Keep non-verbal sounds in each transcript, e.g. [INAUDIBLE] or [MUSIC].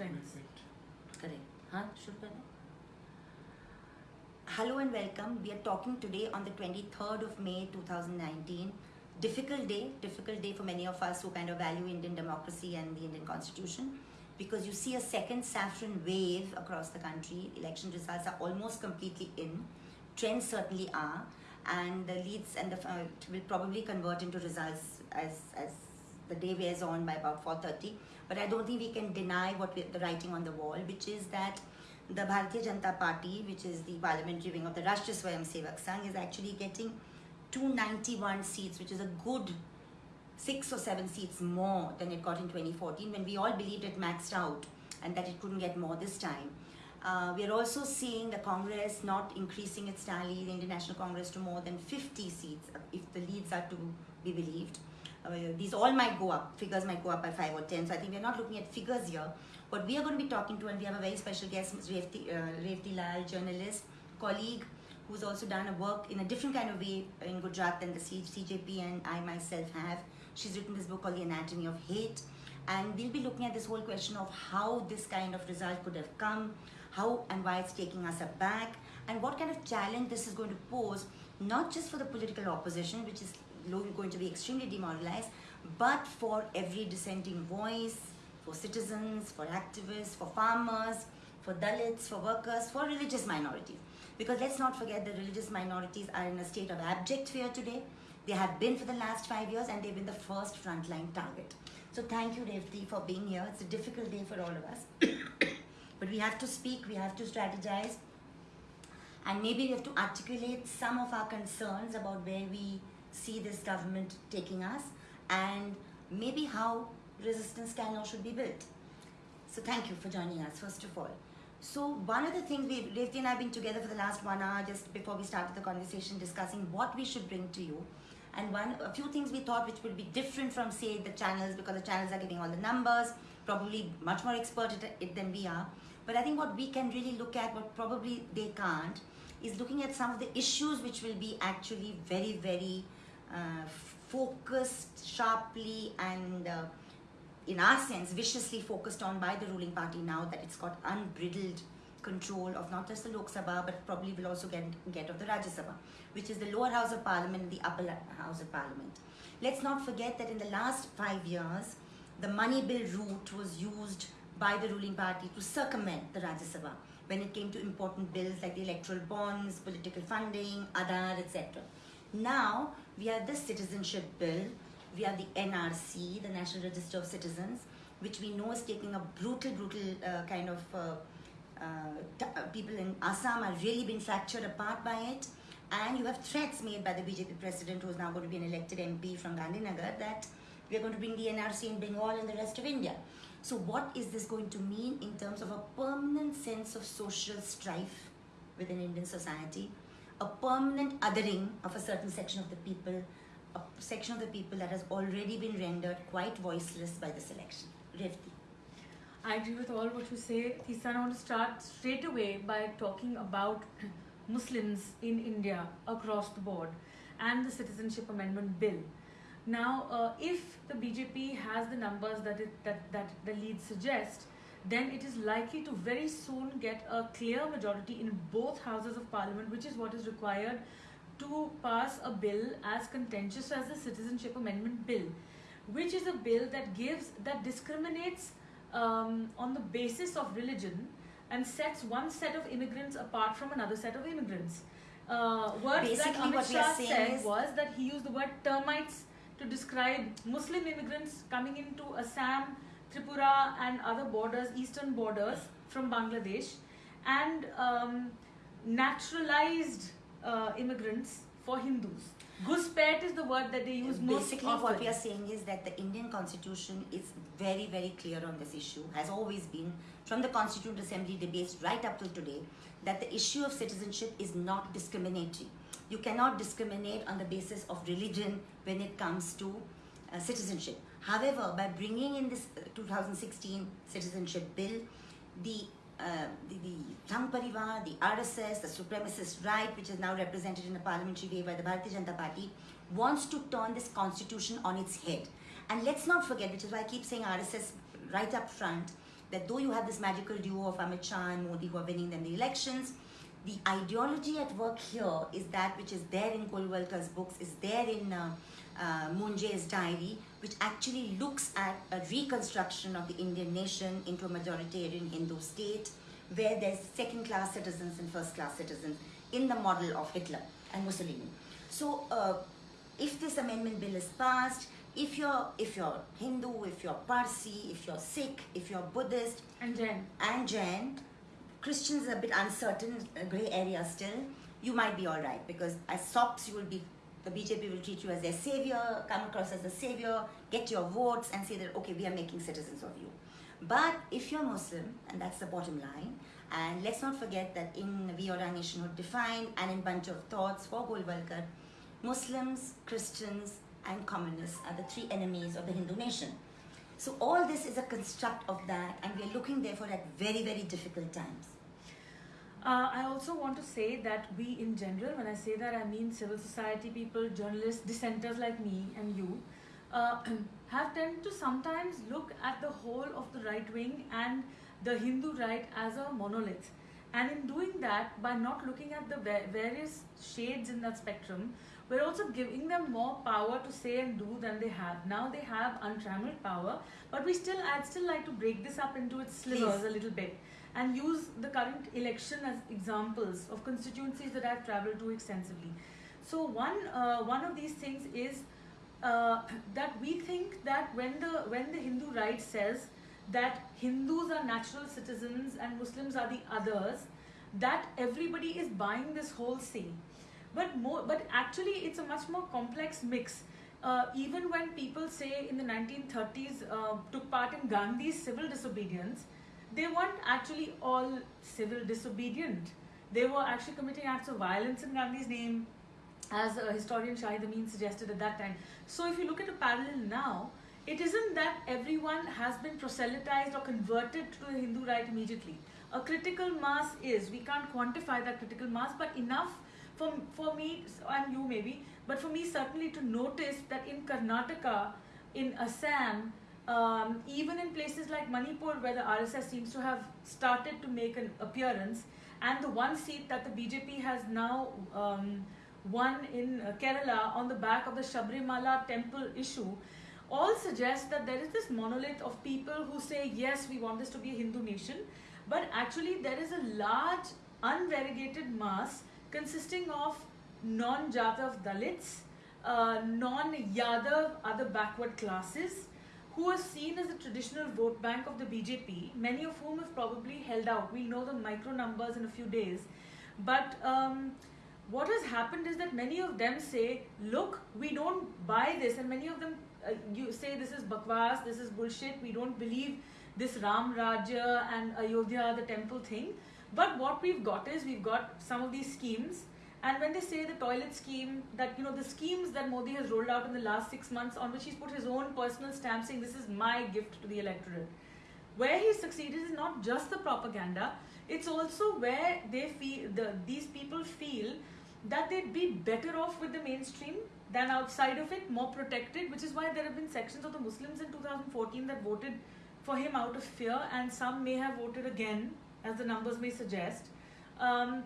trends. Correct. Huh? Should Hello and welcome. We are talking today on the 23rd of May 2019. Difficult day, difficult day for many of us who kind of value Indian democracy and the Indian constitution because you see a second saffron wave across the country. Election results are almost completely in. Trends certainly are and the leads and the uh, will probably convert into results as, as the day wears on by about 4.30 but I don't think we can deny what we, the writing on the wall which is that the Bharatiya Janata Party which is the parliamentary wing of the Rashtriya Swayamsevak Sangh is actually getting 291 seats which is a good six or seven seats more than it got in 2014 when we all believed it maxed out and that it couldn't get more this time. Uh, we are also seeing the Congress not increasing its tally, the Indian National Congress, to more than 50 seats, if the leads are to be believed. Uh, these all might go up, figures might go up by 5 or 10, so I think we're not looking at figures here. What we are going to be talking to, and we have a very special guest. Revti, uh, Revti Laul, journalist, colleague, who's also done a work in a different kind of way in Gujarat than the CJP and I myself have. She's written this book called The Anatomy of Hate. And we'll be looking at this whole question of how this kind of result could have come, how and why it's taking us aback, and what kind of challenge this is going to pose, not just for the political opposition, which is going to be extremely demoralized, but for every dissenting voice, for citizens, for activists, for farmers, for Dalits, for workers, for religious minorities. Because let's not forget that religious minorities are in a state of abject fear today. They have been for the last five years and they've been the first frontline target. So thank you, Revti, for being here. It's a difficult day for all of us. [COUGHS] but we have to speak, we have to strategize, and maybe we have to articulate some of our concerns about where we see this government taking us and maybe how resistance can or should be built. So thank you for joining us, first of all. So one of the things we, Revti and I have been together for the last one hour just before we started the conversation discussing what we should bring to you. And one, a few things we thought which would be different from say the channels because the channels are giving all the numbers, probably much more expert at it than we are. But I think what we can really look at, what probably they can't, is looking at some of the issues which will be actually very, very uh, focused, sharply and uh, in our sense, viciously focused on by the ruling party now that it's got unbridled control of not just the Lok Sabha but probably will also get, get of the Rajya Sabha, which is the lower house of parliament and the upper house of parliament. Let's not forget that in the last five years, the money bill route was used by the ruling party to circumvent the Rajya Sabha when it came to important bills like the electoral bonds, political funding, Aadhaar, etc. Now, we have the citizenship bill, we have the NRC, the National Register of Citizens, which we know is taking a brutal, brutal uh, kind of uh, uh, uh people in Assam are really being fractured apart by it. And you have threats made by the BJP president, who is now going to be an elected MP from Gandhinagar, that we are going to bring the NRC in Bengal and the rest of India. So what is this going to mean in terms of a permanent sense of social strife within Indian society, a permanent othering of a certain section of the people, a section of the people that has already been rendered quite voiceless by this election. Revti. I agree with all what you say. Tisan, I want to start straight away by talking about Muslims in India across the board and the Citizenship Amendment Bill. Now, uh, if the BJP has the numbers that, it, that, that the lead suggests, then it is likely to very soon get a clear majority in both houses of parliament, which is what is required to pass a bill as contentious as the Citizenship Amendment Bill, which is a bill that gives, that discriminates um, on the basis of religion and sets one set of immigrants apart from another set of immigrants. Uh, words Basically, that Amit Shah said was that he used the word termites to describe Muslim immigrants coming into Assam, Tripura and other borders, eastern borders from Bangladesh and um, naturalized uh, immigrants for Hindus. Guspet is the word that they use most Basically, what we are saying is that the Indian constitution is very, very clear on this issue, has always been, from the Constituent Assembly debates right up till today, that the issue of citizenship is not discriminatory. You cannot discriminate on the basis of religion when it comes to uh, citizenship. However, by bringing in this uh, 2016 citizenship bill, the uh, the, Sangh Parivar, the RSS, the supremacist right, which is now represented in a parliamentary way by the Bharatiya Janata Party, wants to turn this constitution on its head. And let's not forget, which is why I keep saying RSS right up front, that though you have this magical duo of Amit Shah and Modi who are winning them the elections, the ideology at work here is that which is there in Golwalkar's books, is there in uh, uh, Munje's diary, which actually looks at a reconstruction of the Indian nation into a majoritarian Hindu state where there's second class citizens and first class citizens in the model of Hitler and Mussolini. So, uh, if this amendment bill is passed, if you're if you're Hindu, if you're Parsi, if you're Sikh, if you're Buddhist, And Jen. and Jain, Christians are a bit uncertain, a grey area still. You might be all right because as SOPs you will be, the BJP will treat you as their savior, come across as the savior, get your votes and say that okay we are making citizens of you. But if you're Muslim, and that's the bottom line, and let's not forget that in Our Nationhood Defined and in Bunch of Thoughts for Golwalkar, Muslims, Christians, and communists are the three enemies of the Hindu nation. So all this is a construct of that, and we are looking therefore at very, very difficult times. Uh, I also want to say that we, in general, when I say that, I mean civil society people, journalists, dissenters like me and you, uh, [CLEARS THROAT] have tended to sometimes look at the whole of the right wing and the Hindu right as a monolith. And in doing that, by not looking at the various shades in that spectrum, we're also giving them more power to say and do than they have. Now they have untrammeled power, but we still, I'd still like to break this up into its slivers Please. a little bit and use the current election as examples of constituencies that I've traveled to extensively. So one uh, one of these things is uh, [CLEARS THROAT] that we think that when the when the Hindu right says that Hindus are natural citizens and Muslims are the others, that everybody is buying this whole thing. But more, but actually, it's a much more complex mix. Uh, even when people say in the 1930s uh, took part in Gandhi's civil disobedience, they weren't actually all civil disobedient. They were actually committing acts of violence in Gandhi's name, as a historian Shahid Amin suggested at that time. So if you look at a parallel now, it isn't that everyone has been proselytized or converted to the Hindu right immediately. A critical mass is, we can't quantify that critical mass, but enough for, for me and you maybe, but for me certainly to notice that in Karnataka, in Assam, um, even in places like Manipur, where the RSS seems to have started to make an appearance, and the one seat that the BJP has now um, won in uh, Kerala on the back of the Shabrimala temple issue, all suggest that there is this monolith of people who say, yes, we want this to be a Hindu nation, but actually there is a large unvariegated mass consisting of non-Jatav Dalits, uh, non-Yadav other backward classes, who are seen as the traditional vote bank of the BJP, many of whom have probably held out. We'll know the micro numbers in a few days. But um, what has happened is that many of them say, look, we don't buy this. And many of them uh, you say this is bakwas, this is bullshit, we don't believe this Ram Raja and Ayodhya, the temple thing. But what we've got is we've got some of these schemes and when they say the toilet scheme, that you know the schemes that Modi has rolled out in the last six months, on which he's put his own personal stamp, saying this is my gift to the electorate. Where he succeeded is not just the propaganda; it's also where they feel the these people feel that they'd be better off with the mainstream than outside of it, more protected. Which is why there have been sections of the Muslims in 2014 that voted for him out of fear, and some may have voted again, as the numbers may suggest. Um,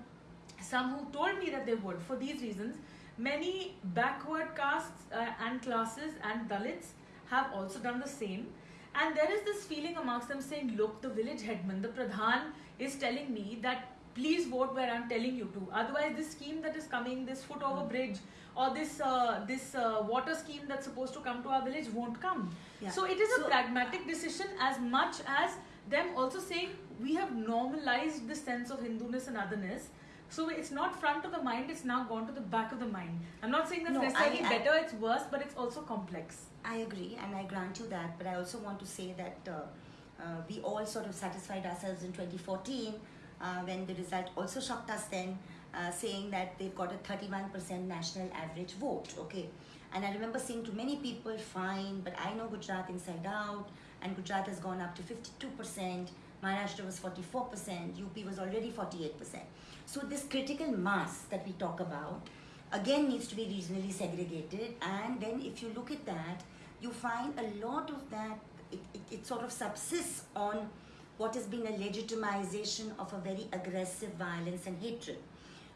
some who told me that they would for these reasons. Many backward castes uh, and classes and Dalits have also done the same. And there is this feeling amongst them saying, look, the village headman, the Pradhan, is telling me that please vote where I'm telling you to. Otherwise, this scheme that is coming, this foot over bridge, or this uh, this uh, water scheme that's supposed to come to our village won't come. Yeah. So it is a pragmatic decision as much as them also saying we have normalized the sense of Hinduness and otherness. So it's not front of the mind, it's now gone to the back of the mind. I'm not saying that's No, necessarily I- I- better, it's worse, but it's also complex. I agree, and I grant you that. But I also want to say that uh, uh, we all sort of satisfied ourselves in 2014 uh, when the result also shocked us then, uh, saying that they've got a 31% national average vote. Okay, and I remember saying to many people, fine, but I know Gujarat inside out, and Gujarat has gone up to 52%. Maharashtra was 44%, UP was already 48%. So, this critical mass that we talk about again needs to be regionally segregated and then if you look at that you find a lot of that it, it, it sort of subsists on what has been a legitimization of a very aggressive violence and hatred.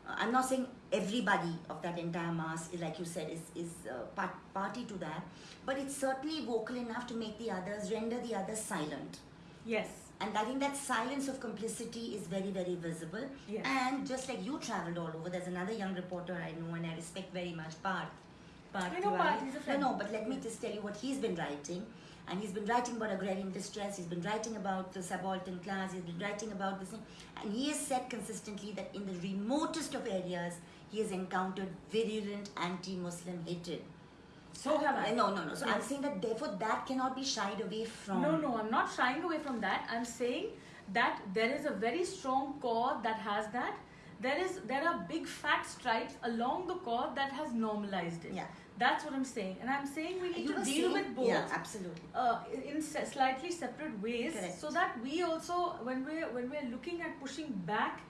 Uh, I'm not saying everybody of that entire mass, is, like you said, is, is uh, part, party to that, but it's certainly vocal enough to make the others, render the others silent. Yes. And I think that silence of complicity is very, very visible. Yes. And just like you traveled all over, there's another young reporter I know and I respect very much, Parth. Parth I know Parth, he's a friend. No, no, but let me just tell you what he's been writing. And he's been writing about agrarian distress, he's been writing about the subaltern class, he's been writing about this thing. And he has said consistently that in the remotest of areas, he has encountered virulent anti Muslim hatred. So have I. No, no, no. So I'm saying that therefore that cannot be shied away from. No, no, I'm not shying away from that. I'm saying that there is a very strong core that has that. There is there are big fat stripes along the core that has normalized it. Yeah. That's what I'm saying, and I'm saying we need You to deal saying- with both. Yeah, absolutely. uh, in slightly separate ways Correct. so that we also when we're when we're looking at pushing back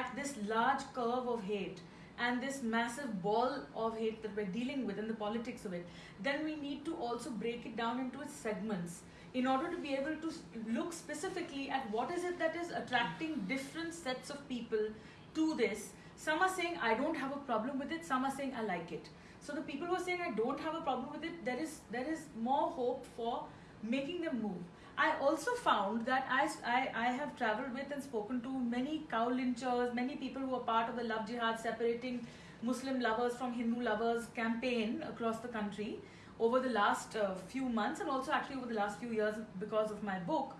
at this large curve of hate and this massive ball of hate that we're dealing with and the politics of it then we need to also break it down into its segments in order to be able to look specifically at what is it that is attracting different sets of people to this. Some are saying i don't have a problem with it. Some are saying i like it. So the people who are saying I don't have a problem with it, there is there is more hope for making them move. I also found that as I, I have traveled with and spoken to many cow lynchers, many people who are part of the Love Jihad separating Muslim lovers from Hindu lovers campaign across the country over the last uh, few months and also actually over the last few years because of my book.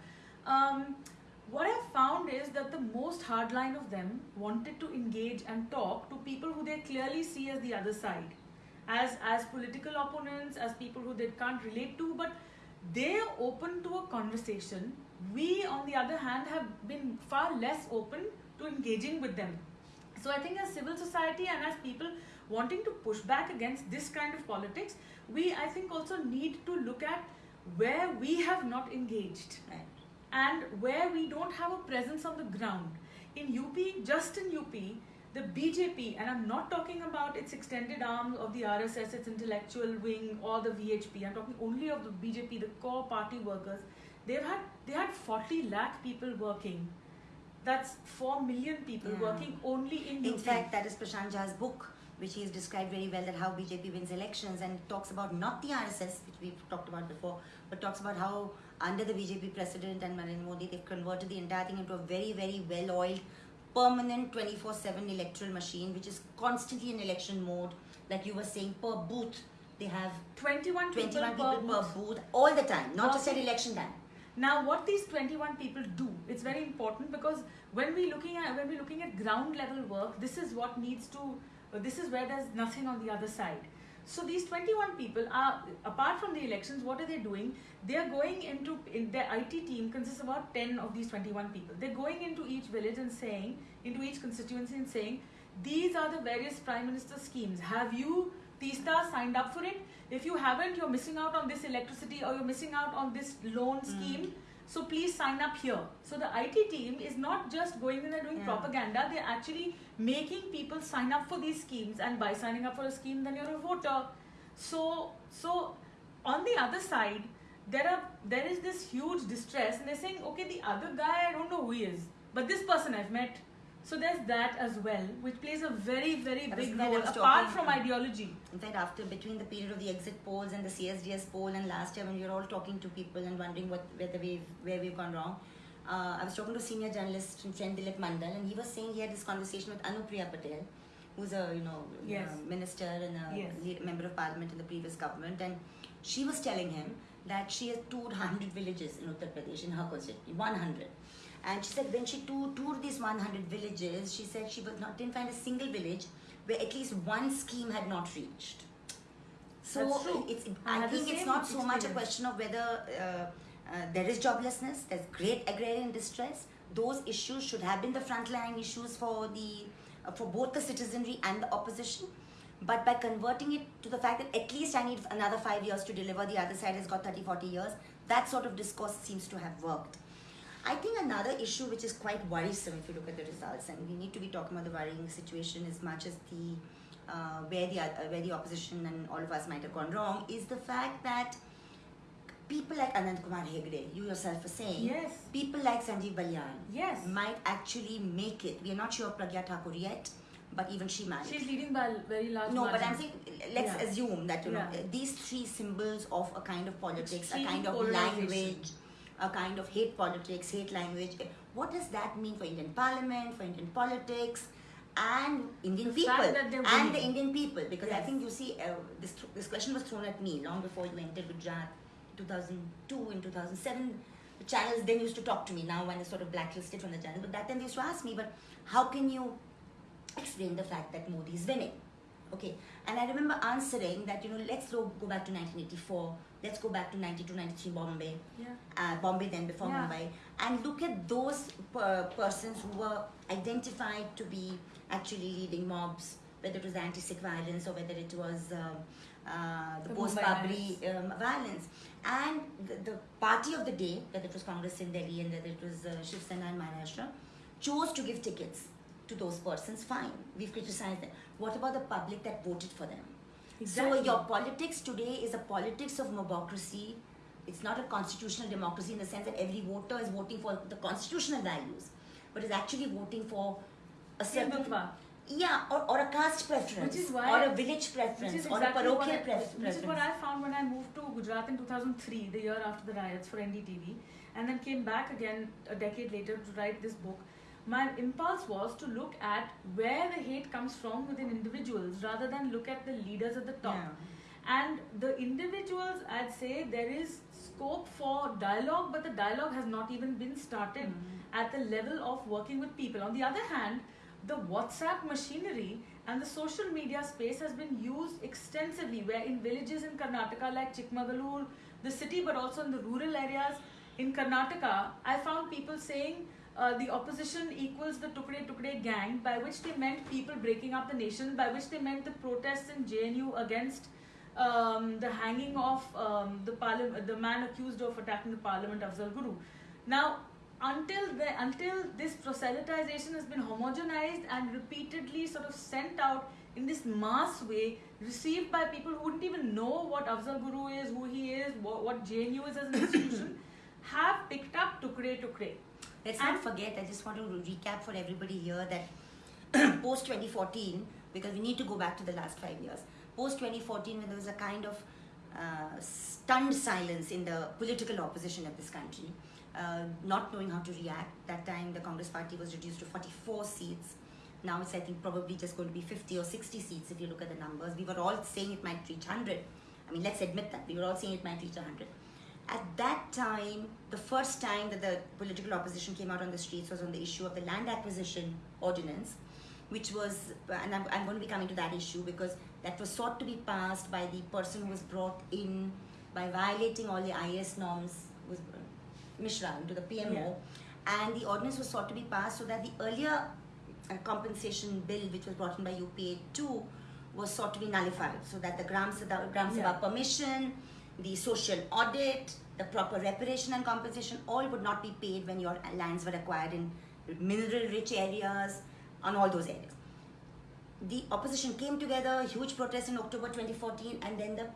Um, what I found is that the most hardline of them wanted to engage and talk to people who they clearly see as the other side as as political opponents as people who they can't relate to but they're open to a conversation we on the other hand have been far less open to engaging with them so i think as civil society and as people wanting to push back against this kind of politics we i think also need to look at where we have not engaged Right. and where we don't have a presence on the ground. In UP, just in UP, the BJP, and I'm not talking about its extended arm of the RSS, its intellectual wing, or the VHP. I'm talking only of the BJP, the core party workers. They've had they had 40 lakh people working. That's 4 million people Yeah. working only in. In fact, that is Prashant Jha's book, which he has described very well that how BJP wins elections and talks about not the RSS, which we've talked about before, but talks about how under the BJP president and Narendra Modi, they've converted the entire thing into a very, very well oiled, permanent 24 7 electoral machine, which is constantly in election mode. Like you were saying, per booth, they have 21 people 21 per people per booth. booth all the time, not just at election time. Now, what these 21 people do, it's very important because when we looking at when we're looking at ground level work, this is what needs to, this is where there's nothing on the other side. So these 21 people are, apart from the elections, what are they doing? They are going into, in their IT team consists of about 10 of these 21 people. They're going into each village and saying, into each constituency and saying, these are the various prime minister schemes. Have you, Teesta, signed up for it? If you haven't, you're missing out on this electricity or you're missing out on this loan hmm. scheme. So please sign up here. So the IT team is not just going in and doing Yeah. propaganda, they're actually making people sign up for these schemes and by signing up for a scheme then you're a voter. So so on the other side, there are there is this huge distress and they're saying, okay, the other guy I don't know who he is, but this person I've met. So there's that as well, which plays a very, very That big role apart from ideology. In fact, after between the period of the exit polls and the CSDS poll and last year when we were all talking to people and wondering what whether we've where we've gone wrong, uh, I was talking to a senior journalist friend Dilip Mandal, and he was saying he had this conversation with Anupriya Patel, who's a you know Yes. uh, minister and a Yes. member of parliament in the previous government, and she was telling him that she has toured 100 villages in Uttar Pradesh in her constituency, 100. And she said when she tou- toured these 100 villages, she said she was not didn't find a single village where at least one scheme had not reached. So it's I I think it's not so much a question of whether uh, uh, there is joblessness, there's great agrarian distress. Those issues should have been the frontline issues for the uh, for both the citizenry and the opposition. But by converting it to the fact that at least I need another five years to deliver, the other side has got 30, 40 years, that sort of discourse seems to have worked. I think another issue which is quite worrisome if you look at the results, and we need to be talking about the worrying situation as much as the uh, where the uh, where the opposition and all of us might have gone wrong, is the fact that people like Anand Kumar Hegde, you yourself were saying, Yes. people like Sanjeev Balyan Yes. might actually make it. We are not sure of Pragya Thakur yet, but even she might. She's leading by a very large no, but. I'm saying let's Yeah. assume that you know Yeah. these three symbols of a kind of politics, Extreme a kind of language, a kind of hate politics, hate language. What does that mean for Indian Parliament, for Indian politics, and Indian The people fact that they're and the. Indian people? Because I think you see uh, this this question was thrown at me long before you entered Gujarat, 2002 in 2007. The channels then used to talk to me. Now when is sort of blacklisted from the channel, but that time they used to ask me, but how can you explain the fact that Modi is winning. Okay, and I remember answering that you know let's go, go back to 1984, let's go back to 92, 93 Bombay, Yeah. uh, Bombay then before Yeah. Mumbai, and look at those per- persons who were identified to be actually leading mobs, whether it was anti-Sikh violence or whether it was um, uh, the, The post-Babri Mumbai um, violence, and the, the party of the day, whether it was Congress in Delhi and whether it was uh, Shiv Sena in Maharashtra, chose to give tickets to those persons. Fine, we've criticized them. What about the public that voted for them? Exactly. So your politics today is a politics of mobocracy. It's not a constitutional democracy in the sense that every voter is voting for the constitutional values, but is actually voting for a certain yeah, or, or a caste preference, Which is why- or a village preference, is or exactly a parochial I, pref- Which is what. I found when I moved to Gujarat in 2003, the year after the riots for NDTV, and then came back again a decade later to write this book. My impulse was to look at where the hate comes from within individuals rather than look at the leaders at the top. And the individuals, I'd say there is scope for dialogue, but the dialogue has not even been started mm-hmm. at the level of working with people. On the other hand, the WhatsApp machinery and the social media space has been used extensively, where in villages in Karnataka like Chikmagalur, the city, but also in the rural areas in Karnataka, I found people saying uh, the opposition equals the Tukde Tukde gang, by which they meant people breaking up the nation, by which they meant the protests in JNU against um, the hanging of um, the the man accused of attacking the parliament, Afzal Guru. Now, until the, until this proselytization has been homogenized and repeatedly sort of sent out in this mass way, received by people who wouldn't even know what Afzal Guru is, who he is, what, what JNU is as an institution, [COUGHS] have picked up Tukre Tukre. Let's not forget, I just want to recap for everybody here that [CLEARS THROAT] post 2014, because we need to go back to the last five years, post 2014, when there was a kind of uh, stunned silence in the political opposition of this country, uh, not knowing how to react. That time, the Congress party was reduced to 44 seats. Now it's, I think, probably just going to be 50 or 60 seats if you look at the numbers. We were all saying it might reach 100. I mean, let's admit that. We were all saying it might reach 100. At that time, the first time that the political opposition came out on the streets was on the issue of the land acquisition ordinance, which was, and I'm, I'm going to be coming to that issue because that was sought to be passed by the person who was brought in by violating all the IS norms, was Mishra into the PMO, Yeah. and the ordinance was sought to be passed so that the earlier uh, compensation bill, which was brought in by UPA 2, was sought to be nullified so that the Gram Sabha, Gram Sabha Yeah. permission, the social audit, the proper reparation and compensation, all would not be paid when your lands were acquired in mineral rich areas, on all those areas. The opposition came together, huge protest in October 2014, and then the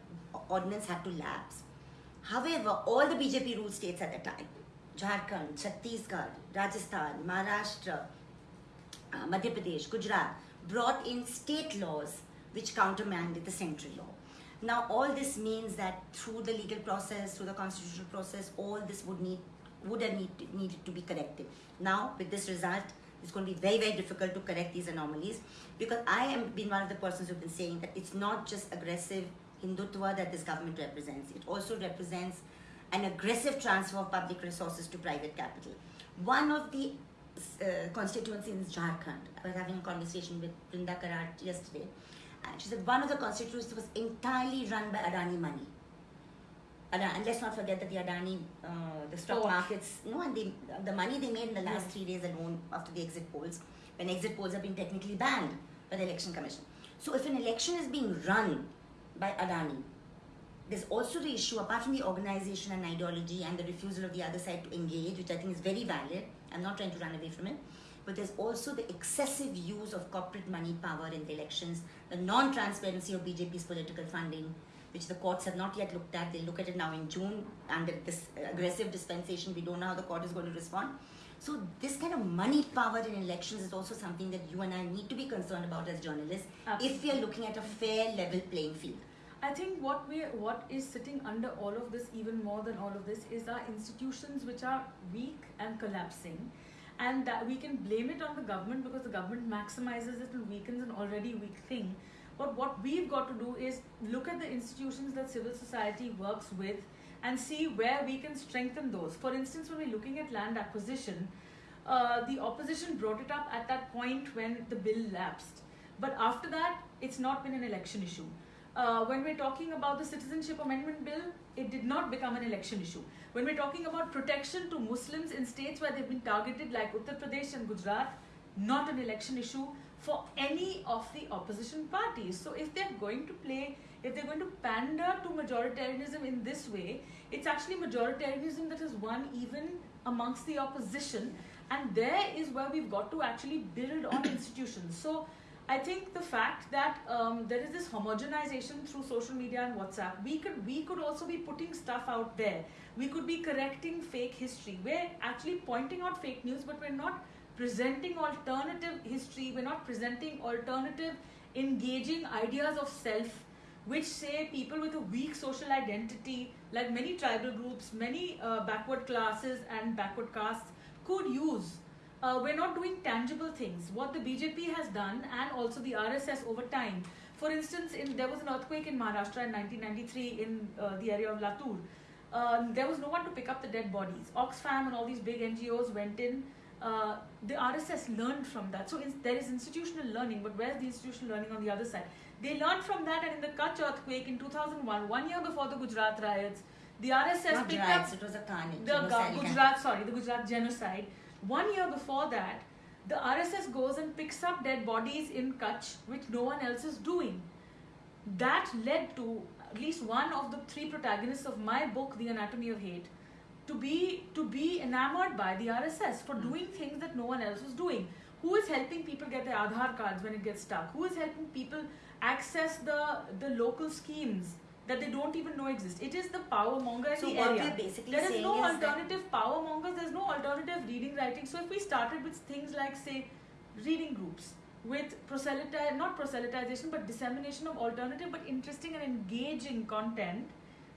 ordinance had to lapse. However, all the BJP ruled states at the time, Jharkhand, Chhattisgarh, Rajasthan, Maharashtra, uh, Madhya Pradesh, Gujarat, brought in state laws which countermanded the central law. Now, all this means that through the legal process, through the constitutional process, all this would need would have need, needed to be corrected. Now, with this result, it's going to be very, very difficult to correct these anomalies because I am been one of the persons who've been saying that it's not just aggressive Hindutva that this government represents. It also represents an aggressive transfer of public resources to private capital. One of the uh, constituencies in Jharkhand, I was having a conversation with Brinda Karat yesterday, she said one of the constituencies was entirely run by Adani money. And let's not forget that the Adani, uh, the stock Port. markets, no, and they, the money they made in the last Yeah. three days alone after the exit polls, when exit polls have been technically banned by the election commission. So if an election is being run by Adani, there's also the issue, apart from the organization and ideology and the refusal of the other side to engage, which I think is very valid. I'm not trying to run away from it. But there's also the excessive use of corporate money power in the elections, the non transparency of BJP's political funding, which the courts have not yet looked at. They'll look at it now in June under this aggressive dispensation. We don't know how the court is going to respond. So this kind of money power in elections is also something that you and I need to be concerned about as journalists if we are looking at a fair level playing field. I think what we what is sitting under all of this, even more than all of this, is our institutions which are weak and collapsing, and that we can blame it on the government because the government maximizes it and weakens an already weak thing. But what we've got to do is look at the institutions that civil society works with and see where we can strengthen those. For instance, when we're looking at land acquisition, uh, the opposition brought it up at that point when the bill lapsed. But after that, it's not been an election issue. Uh, when we're talking about the Citizenship Amendment Bill, it did not become an election issue. When we're talking about protection to Muslims in states where they've been targeted, like Uttar Pradesh and Gujarat, not an election issue for any of the opposition parties. So if they're going to play if they're going to pander to majoritarianism in this way, it's actually majoritarianism that has won even amongst the opposition. And there is where we've got to actually build on [COUGHS] institutions. So I think the fact that um, there is this homogenization through social media and WhatsApp, we could we could also be putting stuff out there. We could be correcting fake history. We're actually pointing out fake news, but we're not presenting alternative history. We're not presenting alternative, engaging ideas of self which say people with a weak social identity, like many tribal groups, many uh, backward classes and backward castes, could use. Uh, we're not doing tangible things. What the BJP has done, and also the RSS over time. For instance, in there was an earthquake in Maharashtra in 1993 in uh, the area of Latur. Um, there was no one to pick up the dead bodies. Oxfam and all these big NGOs went in. Uh, the RSS learned from that. So in, there is institutional learning, but where's the institutional learning on the other side? They learned from that, and in the Kutch earthquake in 2001, one year before the Gujarat riots, the RSS Not picked riots, up it was a carnage. the Gujarat, sorry, the Gujarat genocide. One year before that, the RSS goes and picks up dead bodies in Kutch, which no one else is doing. That led to at least one of the three protagonists of my book, The Anatomy of Hate, to be to be enamored by the RSS for hmm. doing things that no one else was doing. Who is helping people get their Aadhaar cards when it gets stuck? Who is helping people access the the local schemes that they don't even know exist? It is the power monger in So the what area. we're basically There is no is that- alternative power mongers. There's no alternative reading writing. So if we started with things like say reading groups with proselytize not proselytization but dissemination of alternative but interesting and engaging content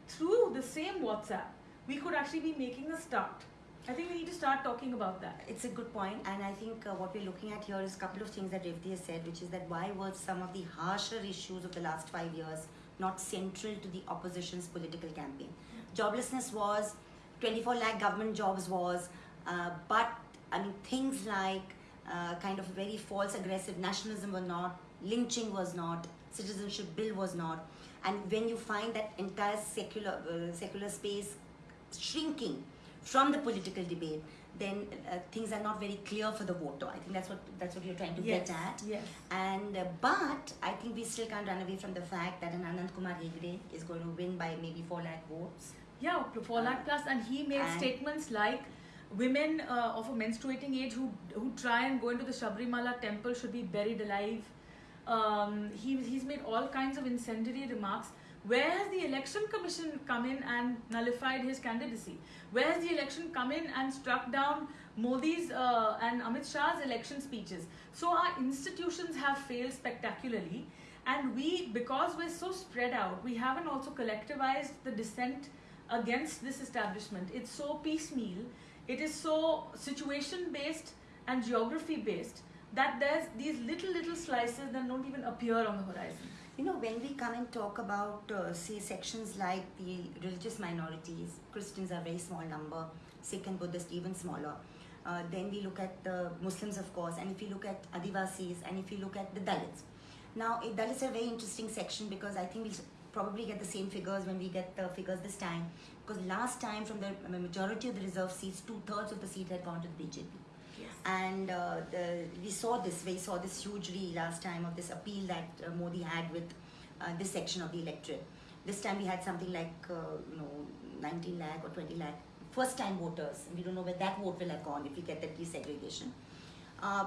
through the same WhatsApp, we could actually be making a start. I think we need to start talking about that. It's a good point, and I think uh, what we're looking at here is a couple of things that Revati has said, which is that why were some of the harsher issues of the last five years not central to the opposition's political campaign? Joblessness was, 24 lakh government jobs was, uh, but I mean things like uh, kind of very false aggressive nationalism were not, lynching was not, citizenship bill was not, and when you find that entire secular uh, secular space shrinking from the political debate, then uh, things are not very clear for the voter. I think that's what that's what you're trying to Yes. get at. Yes. And uh, but I think we still can't run away from the fact that an Anand Kumar Hegde is going to win by maybe four lakh votes. Yeah, four lakh plus, and he made And- statements like women uh, of a menstruating age who who try and go into the Sabarimala temple should be buried alive. Um, he he's made all kinds of incendiary remarks. Where has the election commission come in and nullified his candidacy? Where has the election come in and struck down Modi's uh, and Amit Shah's election speeches? So our institutions have failed spectacularly, and we, because we're so spread out, we haven't also collectivized the dissent against this establishment. It's so piecemeal, it is so situation based and geography based that there's these little little slices that don't even appear on the horizon. You know, when we come and talk about, uh, say, sections like the religious minorities, Christians are very small number, Sikh and Buddhist even smaller. Uh, then we look at the Muslims, of course, and if you look at Adivasis, and if you look at the Dalits. Now, eh, Dalits are a very interesting section because I think we'll probably get the same figures when we get the figures this time. Because last time, from the majority of the reserve seats, two thirds of the seat had gone to the BJP and uh, the, we saw this we saw this hugely last time of this appeal that uh, Modi had with uh, this section of the electorate. This time we had something like uh, you know 19 lakh or 20 lakh first time voters. We don't know where that vote will have gone if we get that desegregation. Uh,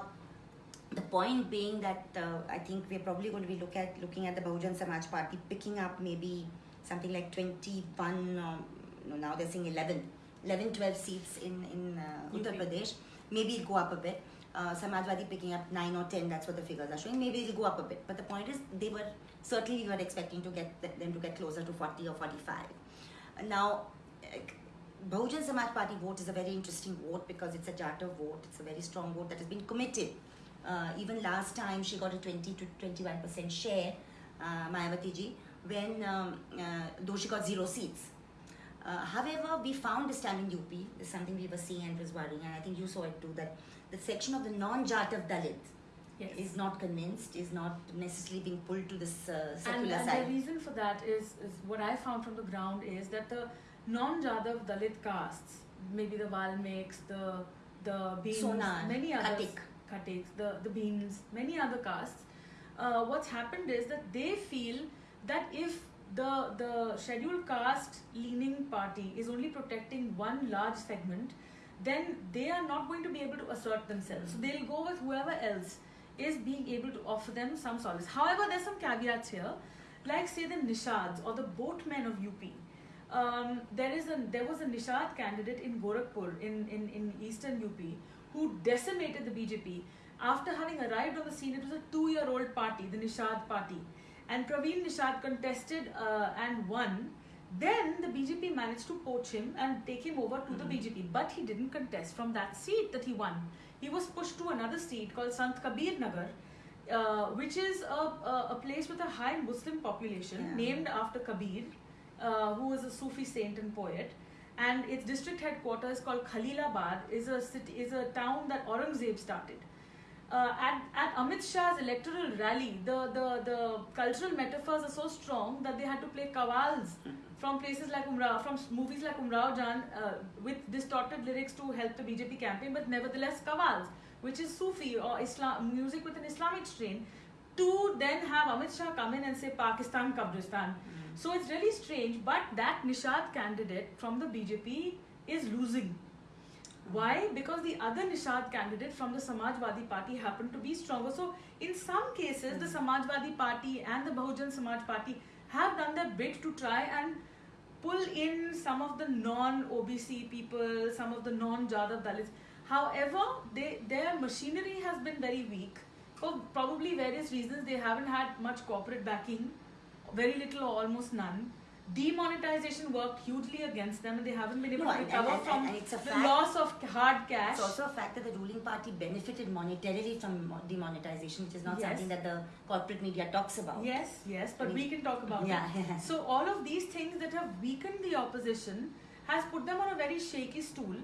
the point being that uh, I think we're probably going to be look at looking at the Bahujan Samaj Party picking up maybe something like 21, um, no, now they're saying 11, 11, 12 seats in, in uh, Uttar. Pradesh. Maybe it'll go up a bit. Uh, Samajwadi picking up 9 or 10, that's what the figures are showing. Maybe it'll go up a bit. But the point is, they were certainly we were expecting to get them to get closer to 40 or 45. Uh, Now, Bahujan Samaj Party vote is a very interesting vote because it's a Jatav vote. It's a very strong vote that has been committed. Uh, even last time she got a 20 to 21 percent share, uh, Mayawati ji, when um, uh, though she got zero seats. Uh, however, we found this time in UP, this is something we were seeing and was worrying, and I think you saw it too, that the section of the non-Jatav Dalit Yes. is not convinced, is not necessarily being pulled to this uh, and, secular and side. the reason for that is, is what I found from the ground is that the non-Jatav Dalit castes, maybe the Valmiks, the the Beans, Sonan, many others, Khatik. Khatiks, the the Beans, many other castes. Uh, what's happened is that they feel that if the the scheduled caste leaning party is only protecting one large segment, then they are not going to be able to assert themselves. So they'll go with whoever else is being able to offer them some solace. However, there's some caveats here, like say the Nishads or the boatmen of UP. Um, there is a there was a Nishad candidate in Gorakhpur in, in, in eastern UP who decimated the BJP after having arrived on the scene. It was a two-year-old party, the Nishad party, and Praveen Nishad contested uh, and won. Then the BJP managed to poach him and take him over to the BJP, but he didn't contest from that seat that he won. He was pushed to another seat called Sant Kabir Nagar, uh, which is a, a, a place with a high Muslim population Yeah. named after Kabir, uh, who was a Sufi saint and poet. And its district headquarters called Khalilabad is a city, is a town that Aurangzeb started. Uh, at, at Amit Shah's electoral rally, the, the, the cultural metaphors are so strong that they had to play kawals from places like Umrao, from movies like Umrao Jaan uh, with distorted lyrics to help the BJP campaign, but nevertheless kawals, which is Sufi or Islam music with an Islamic strain, to then have Amit Shah come in and say Pakistan Kabristan. So it's really strange, but that Nishad candidate from the BJP is losing. Why? Because the other Nishad candidate from the Samajwadi Party happened to be stronger. So, in some cases, the Samajwadi Party and the Bahujan Samaj Party have done their bit to try and pull in some of the non-OBC people, some of the non-Jatav Dalits. However, they, their machinery has been very weak for probably various reasons. They haven't had much corporate backing, very little or almost none. Demonetization worked hugely against them, and they haven't been able No, to recover and- and- from and it's a the fact- loss of hard cash. It's also a fact that the ruling party benefited monetarily from mo- demonetization, which is not Yes. something that the corporate media talks about. Yes, yes, but I we can talk about Yeah. it. [LAUGHS] So all of these things that have weakened the opposition has put them on a very shaky stool.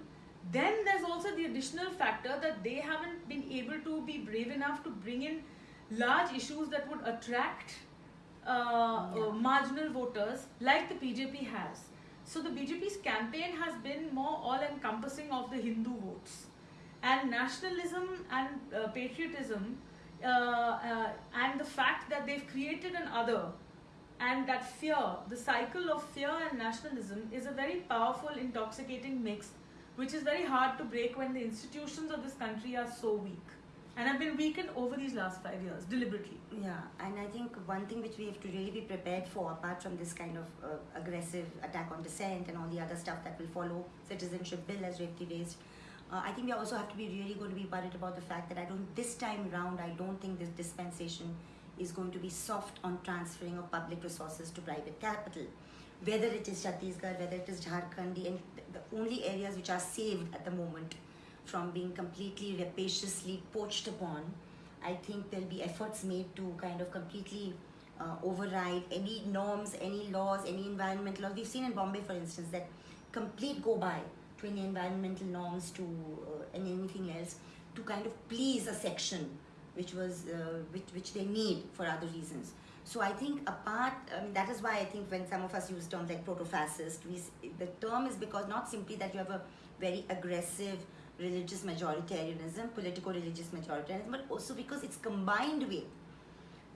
Then there's also the additional factor that they haven't been able to be brave enough to bring in large issues that would attract uh, Yeah. uh, marginal voters like the BJP has. So the BJP's campaign has been more all-encompassing of the Hindu votes, and nationalism and uh, patriotism, uh, uh, and the fact that they've created an other, and that fear, the cycle of fear and nationalism, is a very powerful, intoxicating mix, which is very hard to break when the institutions of this country are so weak, and I've been weakened over these last five years deliberately. Yeah, and I think one thing which we have to really be prepared for, apart from this kind of uh, aggressive attack on dissent and all the other stuff that will follow, citizenship bill as Revti raised, uh, I think we also have to be really going to be worried about the fact that I don't, this time round, I don't think this dispensation is going to be soft on transferring of public resources to private capital. Whether it is Chhattisgarh, whether it is Jharkhand, the, the only areas which are saved at the moment from being completely rapaciously poached upon I think there'll be efforts made to kind of completely uh, override any norms, any laws, any environmental laws. We've seen in Bombay, for instance, that complete go by to any environmental norms to uh, and anything else to kind of please a section which was uh, which, which they need for other reasons. So I think apart, I mean, that is why I think when some of us use terms like proto-fascist, we, the term is because not simply that you have a very aggressive religious majoritarianism, political religious majoritarianism, but also because it's combined with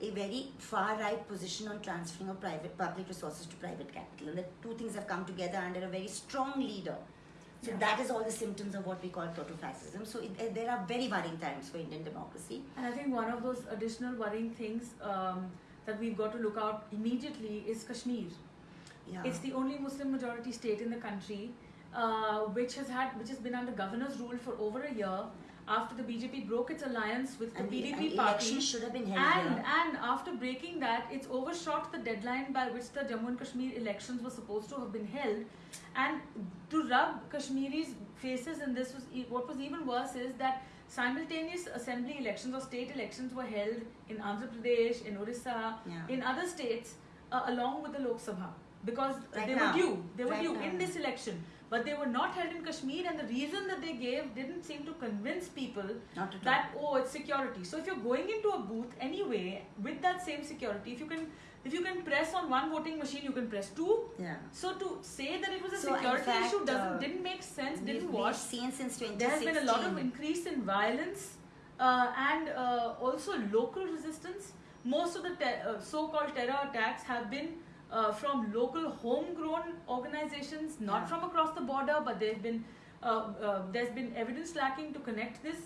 a very far-right position on transferring of private public resources to private capital, and the two things have come together under a very strong leader. So Yeah. that is all the symptoms of what we call proto-fascism. So it, there are very worrying times for Indian democracy. And I think one of those additional worrying things um, that we've got to look out immediately is Kashmir. Yeah. It's the only Muslim majority state in the country, uh, which has had which has been under governor's rule for over a year after the BJP broke its alliance with the and the, PDP and party. should have been held And here. and after breaking that, it's overshot the deadline by which the Jammu and Kashmir elections were supposed to have been held. And to rub Kashmiris' faces in this was e- what was even worse is that simultaneous assembly elections or state elections were held in Andhra Pradesh, in Orissa, Yeah. in other states, uh, along with the Lok Sabha because Right they now. were due. They were Right due now. in this election, but they were not held in Kashmir. And the reason that they gave didn't seem to convince people that oh it's security so if you're going into a booth anyway with that same security if you can if you can press on one voting machine you can press two Yeah. so to say that it was a So, security fact, issue doesn't uh, didn't make sense didn't we've wash seen since 2016. there has been a lot of increase in violence uh, and uh, also local resistance most of the uh, so-called terror attacks have been uh, from local homegrown organizations not Yeah. from across the border but there's been uh, uh, there's been evidence lacking to connect this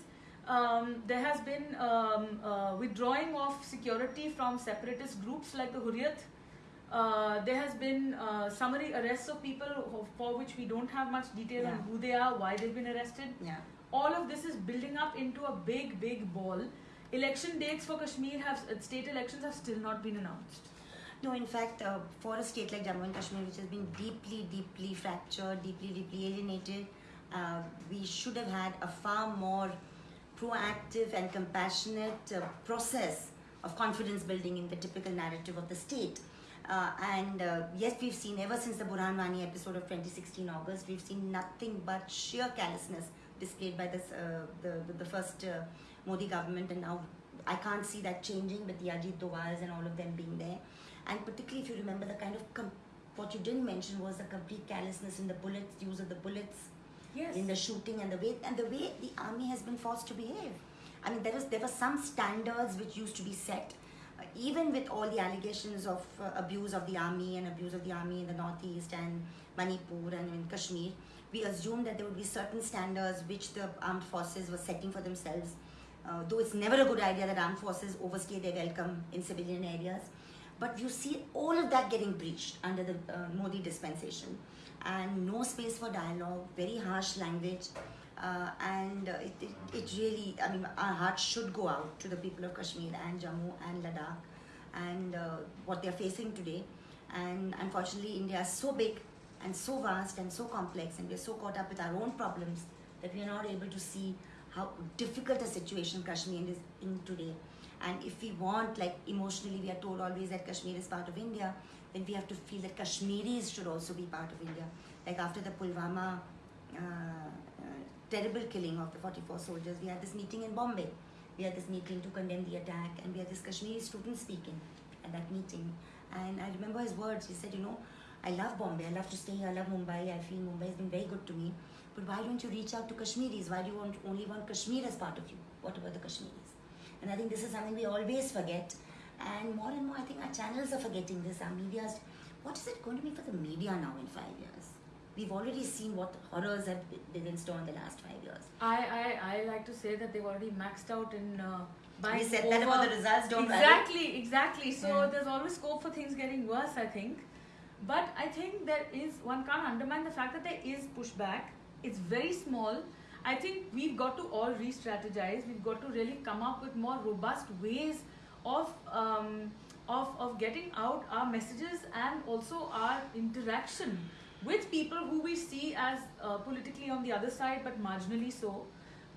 um, there has been um, uh, withdrawing of security from separatist groups like the Hurriyat. Uh, there has been uh, summary arrests of people for which we don't have much detail on who they are, why they've been arrested. Yeah. All of this is building up into a big, big ball. Election dates for Kashmir have state elections have still not been announced. No, in fact, uh, for a state like Jammu and Kashmir, which has been deeply, deeply fractured, deeply, deeply alienated, uh, we should have had a far more proactive and compassionate uh, process of confidence building in the typical narrative of the state. Uh, and uh, yes, we've seen ever since the Burhan Wani episode of 2016 August, we've seen nothing but sheer callousness displayed by this, uh, the, the, first uh, Modi government. And now I can't see that changing with the Ajit Dovals and all of them being there. And particularly if you remember the kind of, com- what you didn't mention was the complete callousness in the bullets, use of the bullets Yes. in the shooting and the way and the way the army has been forced to behave. I mean, there was there were some standards which used to be set, uh, even with all the allegations of uh, abuse of the army and abuse of the army in the northeast and Manipur and in Kashmir. We assumed that there would be certain standards which the armed forces were setting for themselves. Uh, though it's never a good idea that armed forces overstay their welcome in civilian areas, but you see all of that getting breached under the uh, Modi dispensation and no space for dialogue, very harsh language. Uh, and uh, it, it, it really, I mean, our hearts should go out to the people of Kashmir and Jammu and Ladakh and uh, what they're facing today. And unfortunately, India is so big and so vast and so complex, and we're so caught up with our own problems that we are not able to see how difficult a situation Kashmir is in today. And if we want, like emotionally, we are told always that Kashmir is part of India, then we have to feel that Kashmiris should also be part of India. Like after the Pulwama uh, uh, terrible killing of the 44 soldiers, we had this meeting in Bombay. We had this meeting to condemn the attack, and we had this Kashmiri student speaking at that meeting. And I remember his words. He said, You know, I love Bombay, I love to stay here, I love Mumbai, I feel Mumbai has been very good to me. But why don't you reach out to Kashmiris? Why do you want, only want Kashmir as part of you? What about the Kashmiris? And I think this is something we always forget. And more and more, I think our channels are forgetting this. Our media's. What is it going to be for the media now in five years? We've already seen what horrors have been in store in the last five years. I, I, I like to say that they've already maxed out in uh, buying We said that about the results, don't worry. exactly exactly so Yeah. there's always scope for things getting worse i think but i think there is one can't undermine the fact that there is pushback it's very small i think we've got to all re-strategize we've got to really come up with more robust ways of um, of, of getting out our messages and also our interaction with people who we see as uh, politically on the other side but marginally so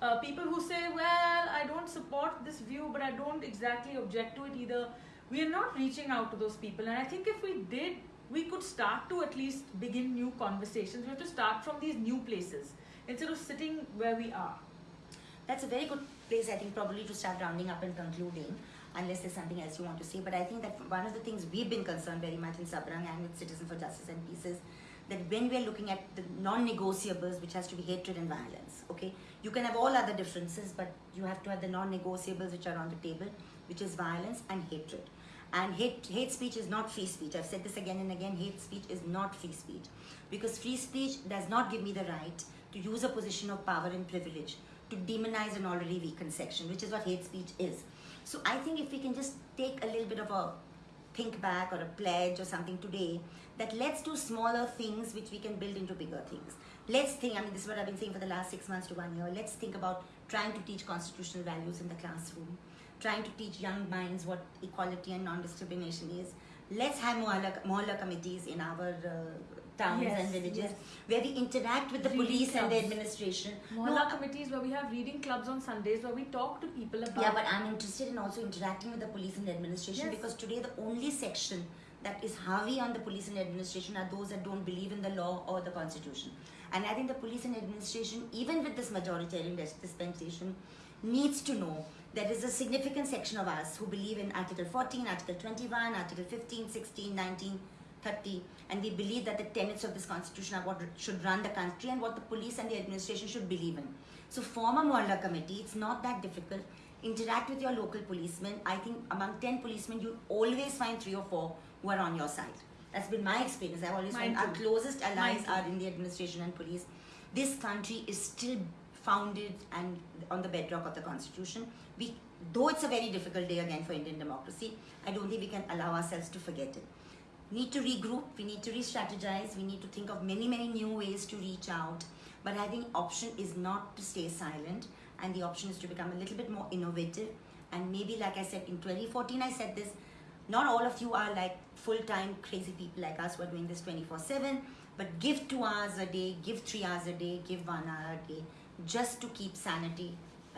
uh, people who say, well, I don't support this view, but I don't exactly object to it either. We are not reaching out to those people. And I think if we did, we could start to at least begin new conversations. We have to start from these new places instead of sitting where we are. That's a very good place, I think, probably to start rounding up and concluding, unless there's something else you want to say. But I think that one of the things we've been concerned very much in Sabrang and with Citizen for Justice and Peace is that when we're looking at the non-negotiables, which has to be hatred and violence, okay? You can have all other differences, but you have to have the non-negotiables which are on the table, which is violence and hatred. And hate, hate speech is not free speech. I've said this again and again. Hate speech is not free speech. Because free speech does not give me the right to use a position of power and privilege to demonize an already weakened section, which is what hate speech is. So I think if we can just take a little bit of a think back or a pledge or something today that let's do smaller things which we can build into bigger things. Let's think, I mean, this is what I've been saying for the last six months to one year. Let's think about trying to teach constitutional values in the classroom, trying to teach young minds what equality and non discrimination is. Let's have mohalla, committees in our uh, towns Yes, and villages yes. where we interact with the Reading police and the administration. Mohalla No, uh, committees where we have reading clubs on Sundays where we talk to people about Yeah, but I'm interested in also interacting with the police and the administration Yes. because today the only section that is heavy on the police and administration are those that don't believe in the law or the constitution. And I think the police and administration, even with this majoritarian dis- dispensation, needs to know there is a significant section of us who believe in Article 14, Article 21, Article 15, 16, 19, 30, and we believe that the tenets of this constitution are what should run the country and what the police and the administration should believe in. So form a Mohalla committee, it's not that difficult. Interact with your local policemen. I think among 10 policemen, you'll always find three or four who are on your side. That's been my experience. I've always Mine found our closest allies Mine are in the administration and police. This country is still founded and on the bedrock of the constitution. We, though it's a very difficult day again for Indian democracy, I don't think we can allow ourselves to forget it. Need to regroup. We need to re-strategize. We need to think of many, many new ways to reach out. But I think option is not to stay silent, and the option is to become a little bit more innovative. And maybe, like I said, in 2014, I said this. Not all of you are like full-time crazy people like us who are doing this 24/7. But give two hours a day, give three hours a day, give one hour a day, just to keep sanity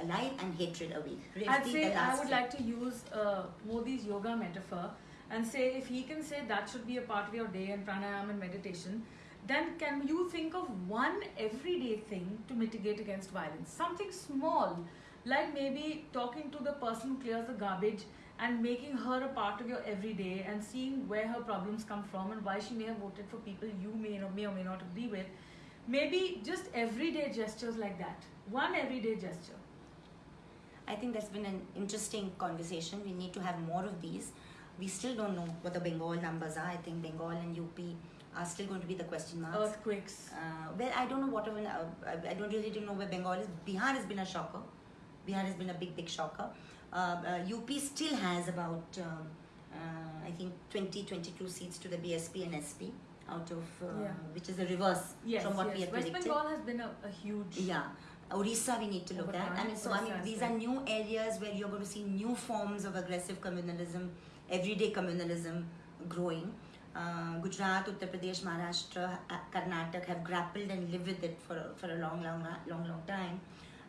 alive and hatred away. I'd say I would like to use uh, Modi's yoga metaphor and say if he can say that should be a part of your day and pranayama and meditation, then can you think of one everyday thing to mitigate against violence? Something small, like maybe talking to the person who clears the garbage and making her a part of your everyday and seeing where her problems come from and why she may have voted for people you may or may or may not agree with. Maybe just everyday gestures like that. One everyday gesture. I think that's been an interesting conversation. We need to have more of these. We still don't know what the Bengal numbers are. I think Bengal and UP are still going to be the question marks. Earthquakes. Uh, well, I don't know what even, uh, I don't really know where Bengal is. Bihar has been a shocker. Bihar has been a big, big shocker. Uh, uh, UP still has about, um, uh, I think, 20, 22 seats to the BSP and SP out of, uh, Yeah. which is the reverse Yes, from what yes. we had West predicted. Bengal has been a, a huge. Yeah. Orissa we need to look at. I mean, so I mean, these are new areas where you're going to see new forms of aggressive communalism, everyday communalism growing. Uh, Gujarat, Uttar Pradesh, Maharashtra, uh, Karnataka have grappled and lived with it for, for a long, long, long, long time.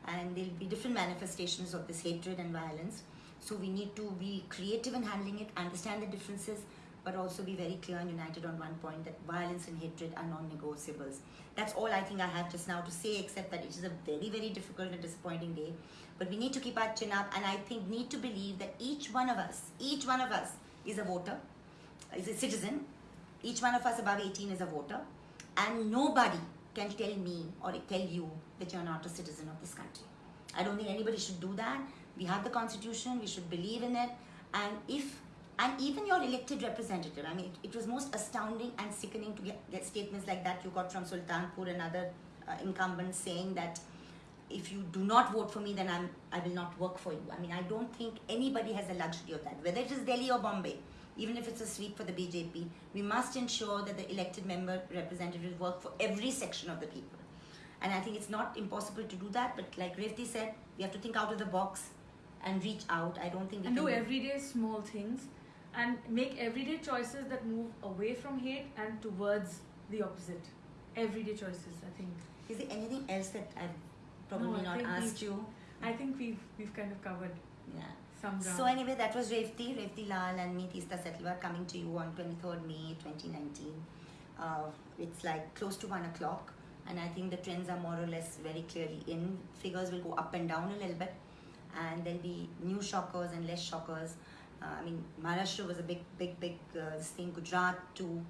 And there'll be different manifestations of this hatred and violence. So we need to be creative in handling it, understand the differences, but also be very clear and united on one point that violence and hatred are non-negotiables. That's all I think I have just now to say, except that it is a very, very difficult and disappointing day. But we need to keep our chin up, and I think need to believe that each one of us, each one of us is a voter, is a citizen. Each one of us above 18 is a voter, and nobody can tell me or tell you that you're not a citizen of this country. I don't think anybody should do that. We have the constitution, we should believe in it, and if and even your elected representative, I mean, it, it was most astounding and sickening to get, get statements like that you got from Sultanpur and other uh, incumbents saying that if you do not vote for me, then I'm, I will not work for you. I mean, I don't think anybody has the luxury of that, whether it is Delhi or Bombay, even if it's a sweep for the BJP. We must ensure that the elected member representatives work for every section of the people. And I think it's not impossible to do that, but like Revti said, we have to think out of the box and reach out. I don't think we and can do everyday small things and make everyday choices that move away from hate and towards the opposite. Everyday choices, I think. Is there anything else that I've probably No, I not think asked we've- you? I think we've we've kind of covered Yeah. some ground. So anyway, that was Revti, Revti Laul and me, Teesta Setalvad, coming to you on 23rd May 2019. Uh, it's like close to 1 o'clock and I think the trends are more or less very clearly in. Figures will go up and down a little bit and there'll be new shockers and less shockers. Uh, I mean, Maharashtra was a big, big, big uh, thing, Gujarat too.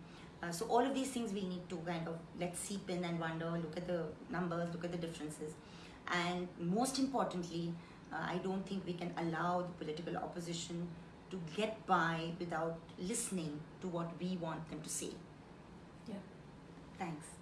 Uh, so all of these things we need to kind of let seep in and wonder, look at the numbers, look at the differences. And most importantly, uh, I don't think we can allow the political opposition to get by without listening to what we want them to say. Yeah. Thanks.